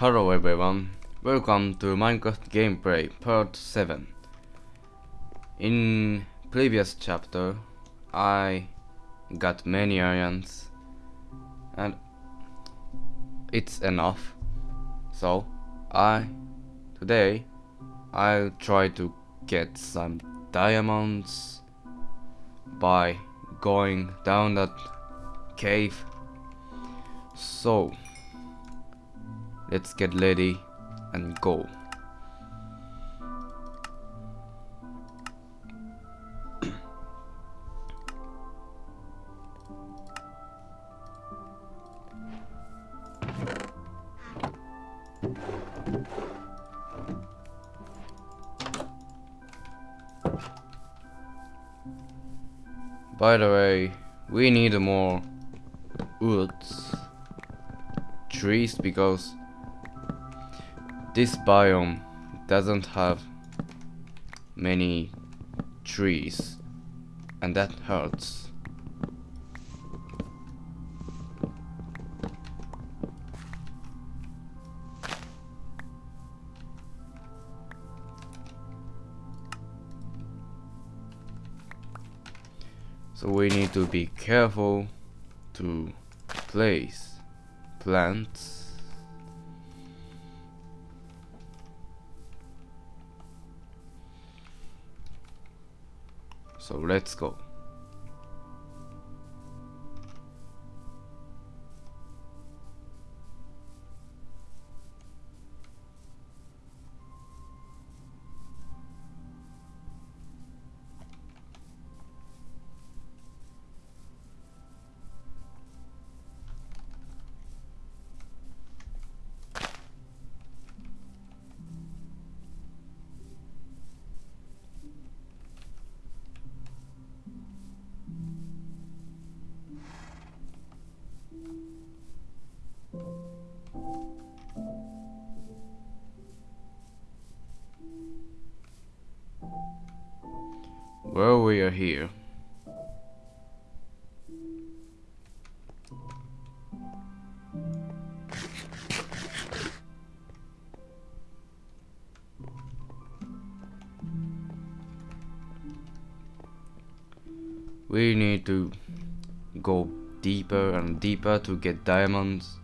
Hello everyone, welcome to Minecraft Gameplay Part 7. In previous chapter, I got many irons and it's enough. So, I today I'll try to get some diamonds by going down that cave. So, let's get ready and go. By the way, we need more woods, trees because this biome doesn't have many trees and that hurts. So we need to be careful to place plants. So let's go. We are here. We need to go deeper and deeper to get diamonds.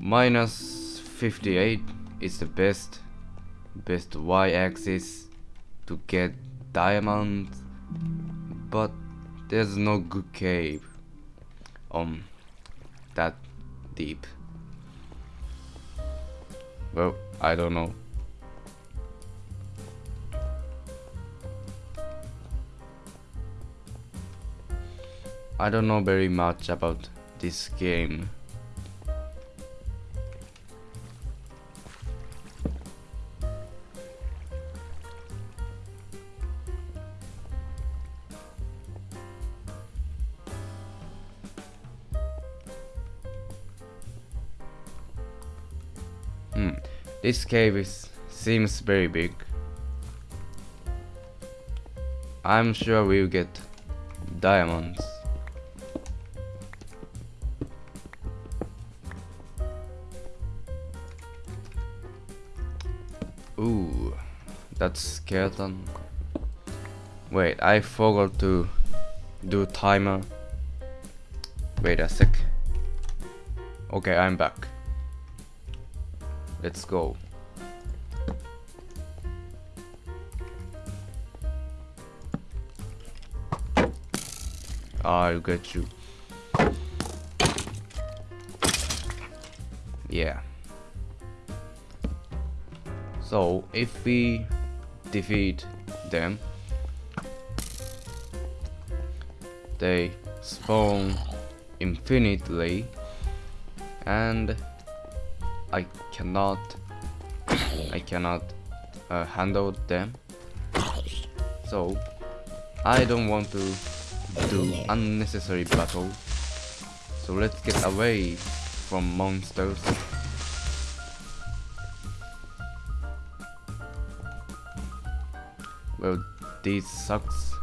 Minus 58 is the best best y-axis to get diamonds but there's no good cave on that deep. Well I don't know. I don't know very much about this game Hmm. This cave is seems very big. I'm sure we'll get diamonds. Ooh, that's skeleton. Wait, I forgot to do timer. Wait a sec. Okay, I'm back. Let's go. Ah, I'll get you. Yeah. So, if we defeat them, they spawn infinitely and I cannot I cannot uh, handle them. So I don't want to do unnecessary battle. So let's get away from monsters. Well this sucks.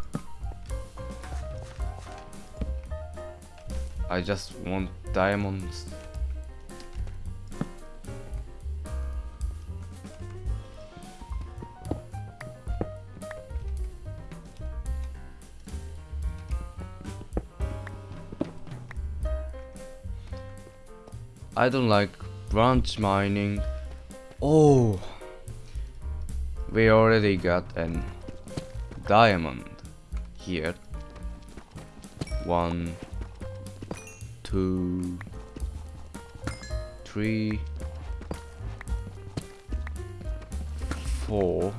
I just want diamonds I don't like branch mining. Oh, we already got an diamond here. One, two, three, four.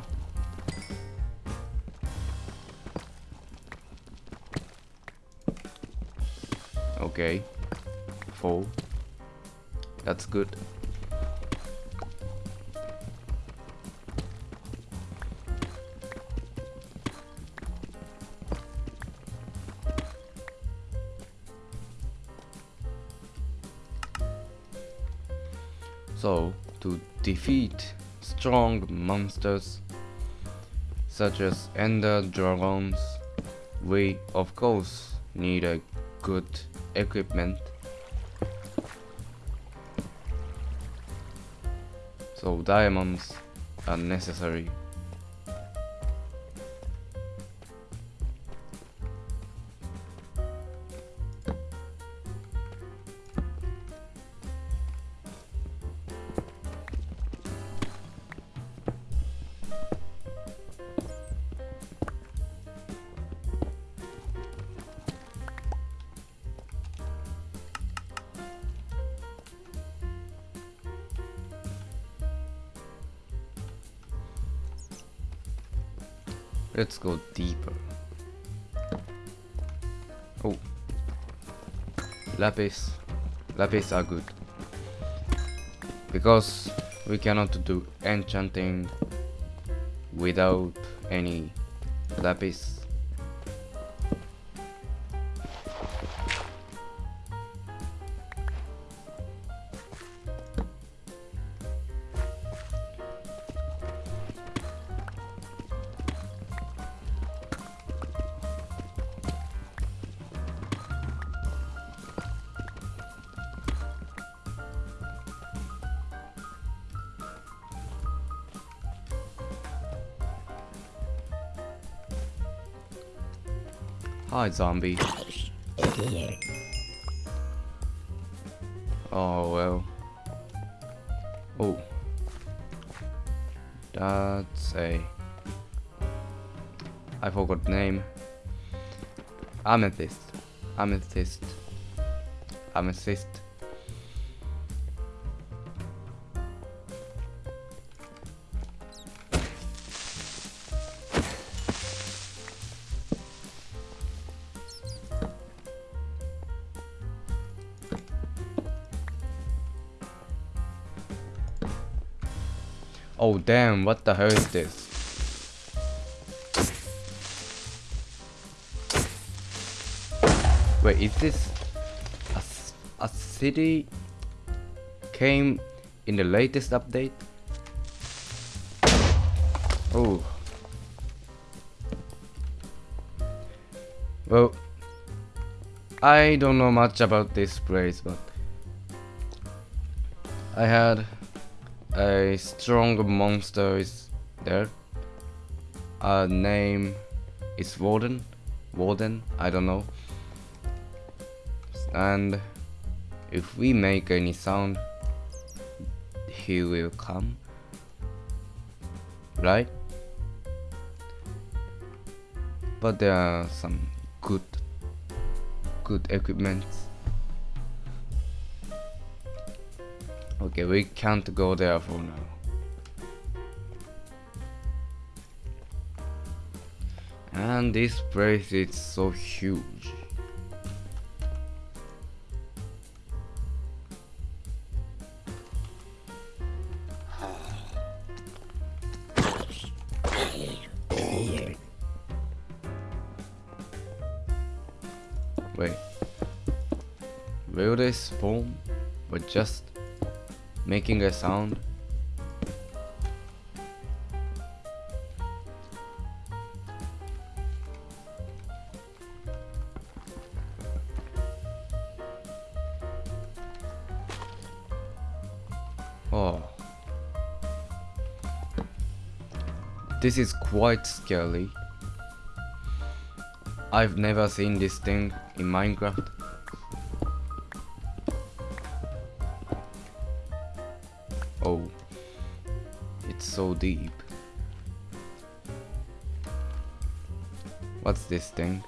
Okay, four. That's good. So, to defeat strong monsters such as ender dragons, we of course need a good equipment. So diamonds are necessary. Let's go deeper. Oh. Lapis. Lapis are good. Because we cannot do enchanting without any lapis. Hi, zombie. Oh, well. Oh. That's a... I forgot the name. Amethyst. Amethyst. Amethyst. Oh damn, what the hell is this? Wait, is this a city came in the latest update? Oh. Well, I don't know much about this place, but I had a strong monster is there. A name is Warden. Warden, I don't know. And if we make any sound, he will come. Right? But there are some good, good equipments. Okay, we can't go there for now. And this place is so huge. Wait. Will they spawn? But just making a sound. Oh. This is quite scary. I've never seen this thing in Minecraft. Deep. What's this thing?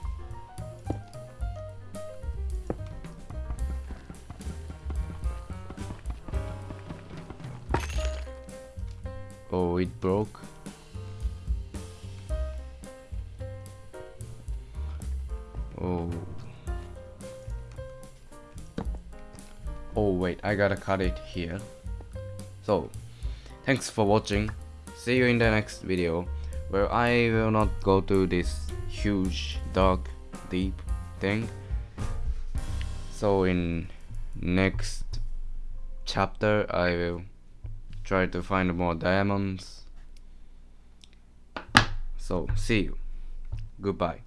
Oh, it broke. Oh. Oh wait, I gotta cut it here. So, thanks for watching. See you in the next video, where I will not go to this huge, dark, deep thing. So in next chapter, I will try to find more diamonds. So, see you. Goodbye.